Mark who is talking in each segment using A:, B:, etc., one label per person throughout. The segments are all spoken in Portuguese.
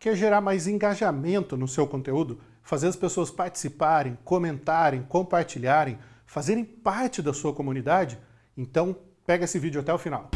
A: Quer gerar mais engajamento no seu conteúdo? Fazer as pessoas participarem, comentarem, compartilharem, fazerem parte da sua comunidade? Então, pega esse vídeo até o final.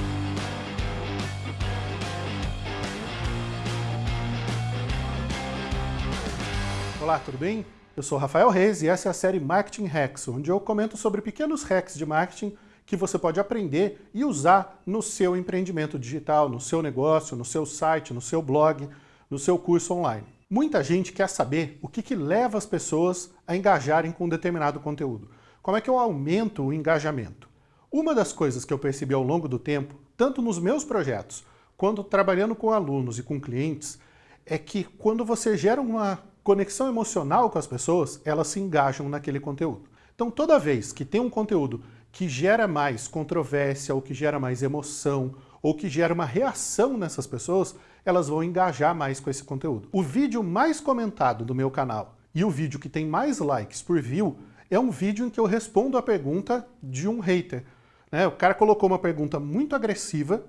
A: Olá, tudo bem? Eu sou Rafael Reis e essa é a série Marketing Hacks, onde eu comento sobre pequenos hacks de marketing que você pode aprender e usar no seu empreendimento digital, no seu negócio, no seu site, no seu blog, no seu curso online. Muita gente quer saber o que, que leva as pessoas a engajarem com um determinado conteúdo. Como é que eu aumento o engajamento? Uma das coisas que eu percebi ao longo do tempo, tanto nos meus projetos, quanto trabalhando com alunos e com clientes, é que quando você gera uma conexão emocional com as pessoas, elas se engajam naquele conteúdo. Então toda vez que tem um conteúdo que gera mais controvérsia, ou que gera mais emoção, ou que gera uma reação nessas pessoas, elas vão engajar mais com esse conteúdo. O vídeo mais comentado do meu canal e o vídeo que tem mais likes por view é um vídeo em que eu respondo a pergunta de um hater. Né? O cara colocou uma pergunta muito agressiva,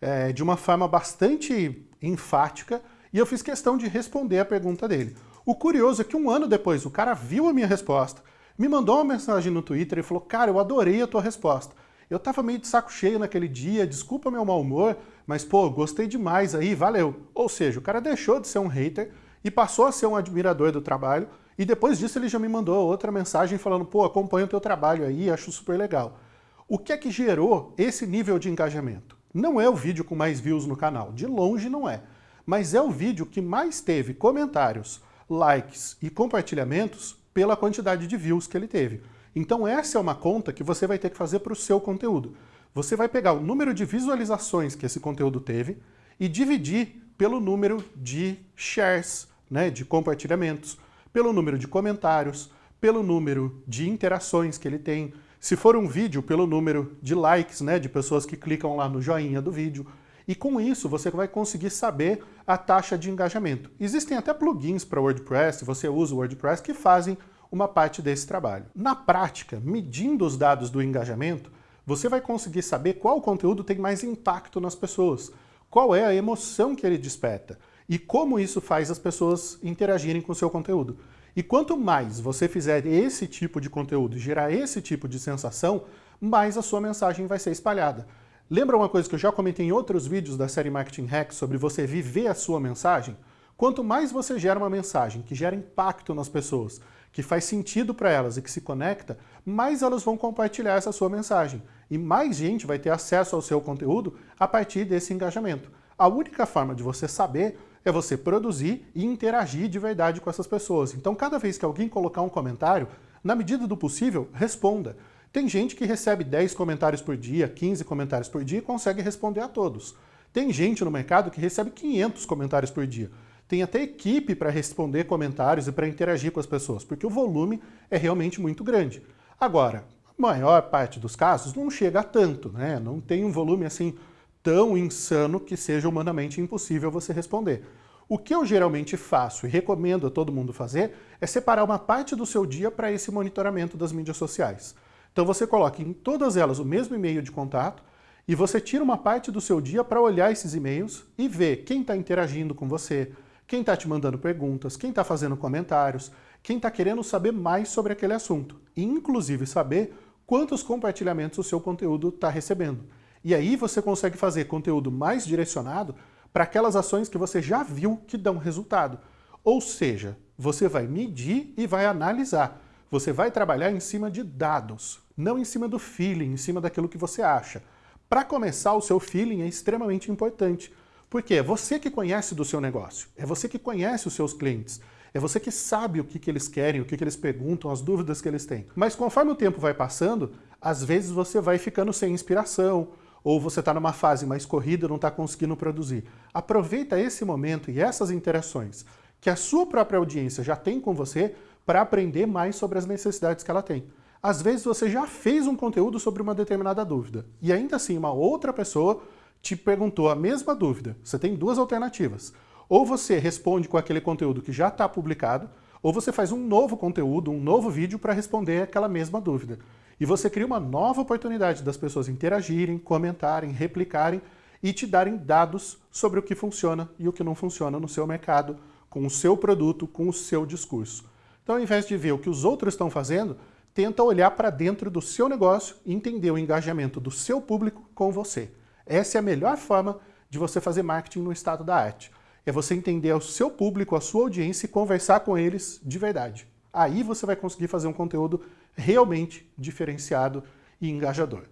A: é, de uma forma bastante enfática, e eu fiz questão de responder a pergunta dele. O curioso é que um ano depois o cara viu a minha resposta, me mandou uma mensagem no Twitter e falou, cara, eu adorei a tua resposta. Eu tava meio de saco cheio naquele dia, desculpa meu mau humor, mas pô, gostei demais aí, valeu. Ou seja, o cara deixou de ser um hater e passou a ser um admirador do trabalho, e depois disso ele já me mandou outra mensagem falando, pô, acompanho o teu trabalho aí, acho super legal. O que é que gerou esse nível de engajamento? Não é o vídeo com mais views no canal, de longe não é mas é o vídeo que mais teve comentários, likes e compartilhamentos pela quantidade de views que ele teve. Então essa é uma conta que você vai ter que fazer para o seu conteúdo. Você vai pegar o número de visualizações que esse conteúdo teve e dividir pelo número de shares, né, de compartilhamentos, pelo número de comentários, pelo número de interações que ele tem, se for um vídeo, pelo número de likes, né, de pessoas que clicam lá no joinha do vídeo, e com isso você vai conseguir saber a taxa de engajamento. Existem até plugins para WordPress, se você usa o WordPress, que fazem uma parte desse trabalho. Na prática, medindo os dados do engajamento, você vai conseguir saber qual conteúdo tem mais impacto nas pessoas, qual é a emoção que ele desperta e como isso faz as pessoas interagirem com o seu conteúdo. E quanto mais você fizer esse tipo de conteúdo, gerar esse tipo de sensação, mais a sua mensagem vai ser espalhada. Lembra uma coisa que eu já comentei em outros vídeos da série Marketing Hacks sobre você viver a sua mensagem? Quanto mais você gera uma mensagem que gera impacto nas pessoas, que faz sentido para elas e que se conecta, mais elas vão compartilhar essa sua mensagem. E mais gente vai ter acesso ao seu conteúdo a partir desse engajamento. A única forma de você saber é você produzir e interagir de verdade com essas pessoas. Então, cada vez que alguém colocar um comentário, na medida do possível, responda. Tem gente que recebe 10 comentários por dia, 15 comentários por dia e consegue responder a todos. Tem gente no mercado que recebe 500 comentários por dia. Tem até equipe para responder comentários e para interagir com as pessoas, porque o volume é realmente muito grande. Agora, a maior parte dos casos não chega a tanto, né? não tem um volume assim tão insano que seja humanamente impossível você responder. O que eu geralmente faço e recomendo a todo mundo fazer é separar uma parte do seu dia para esse monitoramento das mídias sociais. Então você coloca em todas elas o mesmo e-mail de contato e você tira uma parte do seu dia para olhar esses e-mails e ver quem está interagindo com você, quem está te mandando perguntas, quem está fazendo comentários, quem está querendo saber mais sobre aquele assunto. E inclusive saber quantos compartilhamentos o seu conteúdo está recebendo. E aí você consegue fazer conteúdo mais direcionado para aquelas ações que você já viu que dão resultado. Ou seja, você vai medir e vai analisar. Você vai trabalhar em cima de dados, não em cima do feeling, em cima daquilo que você acha. Para começar, o seu feeling é extremamente importante, porque é você que conhece do seu negócio, é você que conhece os seus clientes, é você que sabe o que, que eles querem, o que, que eles perguntam, as dúvidas que eles têm. Mas conforme o tempo vai passando, às vezes você vai ficando sem inspiração, ou você está numa fase mais corrida não está conseguindo produzir. Aproveita esse momento e essas interações que a sua própria audiência já tem com você para aprender mais sobre as necessidades que ela tem. Às vezes você já fez um conteúdo sobre uma determinada dúvida e ainda assim uma outra pessoa te perguntou a mesma dúvida. Você tem duas alternativas. Ou você responde com aquele conteúdo que já está publicado, ou você faz um novo conteúdo, um novo vídeo para responder aquela mesma dúvida. E você cria uma nova oportunidade das pessoas interagirem, comentarem, replicarem, e te darem dados sobre o que funciona e o que não funciona no seu mercado, com o seu produto, com o seu discurso. Então, ao invés de ver o que os outros estão fazendo, tenta olhar para dentro do seu negócio e entender o engajamento do seu público com você. Essa é a melhor forma de você fazer marketing no estado da arte. É você entender o seu público, a sua audiência e conversar com eles de verdade. Aí você vai conseguir fazer um conteúdo realmente diferenciado e engajador.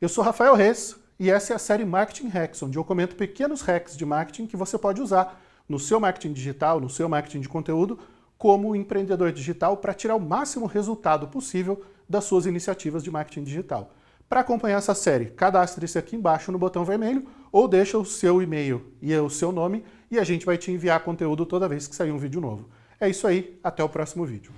A: Eu sou Rafael Reis e essa é a série Marketing Hacks, onde eu comento pequenos hacks de marketing que você pode usar no seu marketing digital, no seu marketing de conteúdo, como empreendedor digital para tirar o máximo resultado possível das suas iniciativas de marketing digital. Para acompanhar essa série, cadastre-se aqui embaixo no botão vermelho ou deixa o seu e-mail e o seu nome e a gente vai te enviar conteúdo toda vez que sair um vídeo novo. É isso aí, até o próximo vídeo.